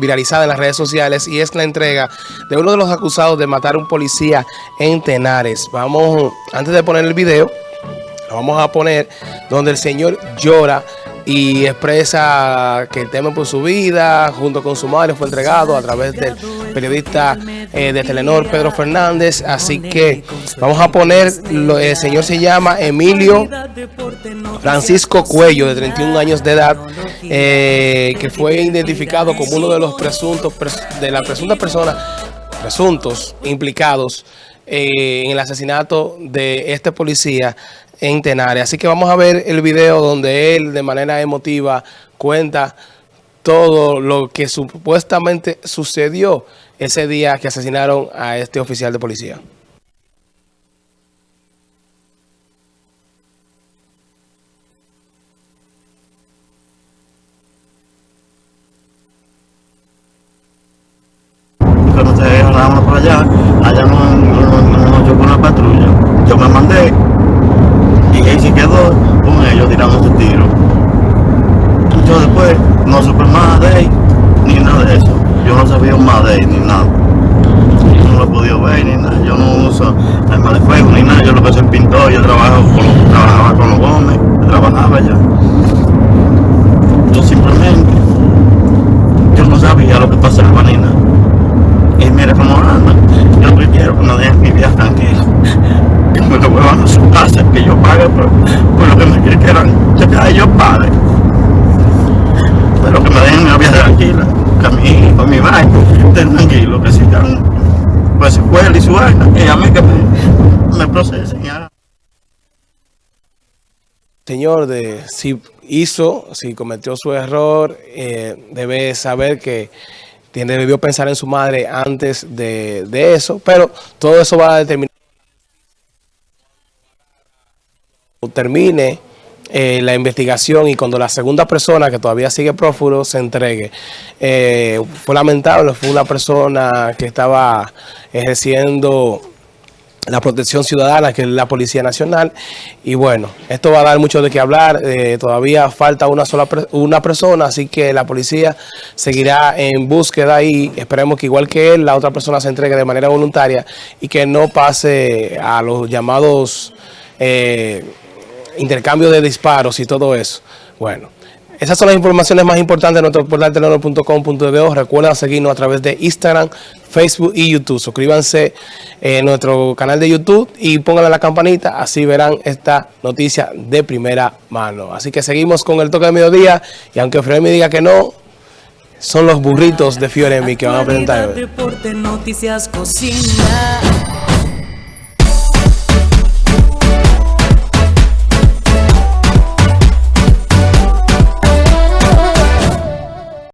viralizada en las redes sociales y es la entrega de uno de los acusados de matar a un policía en Tenares. Vamos, antes de poner el video, lo vamos a poner donde el señor llora y expresa que teme por su vida, junto con su madre fue entregado a través del periodista eh, de Telenor Pedro Fernández, así que vamos a poner, el señor se llama Emilio Francisco Cuello, de 31 años de edad, eh, que fue identificado como uno de los presuntos, de las presuntas personas, presuntos implicados eh, en el asesinato de este policía en Tenares. Así que vamos a ver el video donde él de manera emotiva cuenta todo lo que supuestamente sucedió ese día que asesinaron a este oficial de policía. Cuando se agarramos por allá, allá nos no, una patrulla. Yo me mandé y ahí se quedó con ellos tirando su tiro. Yo después no supe más de él, ni nada de eso. Yo no sabía más de él, ni nada. Yo no lo he podido ver, ni nada. Yo no uso arma de fuego, ni nada. Yo lo que soy pintor, yo trabajo con, trabajaba con los gómez, trabajaba allá. Yo simplemente, yo no sabía lo que pasaba, ni nada. Y mira cómo anda. Yo lo que quiero que no dejen mi vida tranquila que me lo vuelvan su casa, que yo pague por, lo que me quieran, que yo pague. Pero que me den una vida tranquila, que a mí, con mi barco, estén tranquilos, que sigan pues su escuela y su vaina, y a mí que me, me procesen. Señor, de, si hizo, si cometió su error, eh, debe saber que tiene, debió pensar en su madre antes de, de eso, pero todo eso va a determinar termine eh, la investigación y cuando la segunda persona que todavía sigue prófugo se entregue. Eh, fue lamentable, fue una persona que estaba ejerciendo la protección ciudadana, que es la Policía Nacional. Y bueno, esto va a dar mucho de qué hablar. Eh, todavía falta una sola una persona, así que la policía seguirá en búsqueda y esperemos que igual que él, la otra persona se entregue de manera voluntaria y que no pase a los llamados... intercambio de disparos y todo eso. Bueno, esas son las informaciones más importantes de nuestro portal telenor.com.do. Recuerden seguirnos a través de Instagram, Facebook y YouTube. Suscríbanse en nuestro canal de YouTube y pónganle la campanita, así verán esta noticia de primera mano. Así que seguimos con el toque de mediodía y aunque Fioremi diga que no, son los burritos de Fioremi que van a presentar.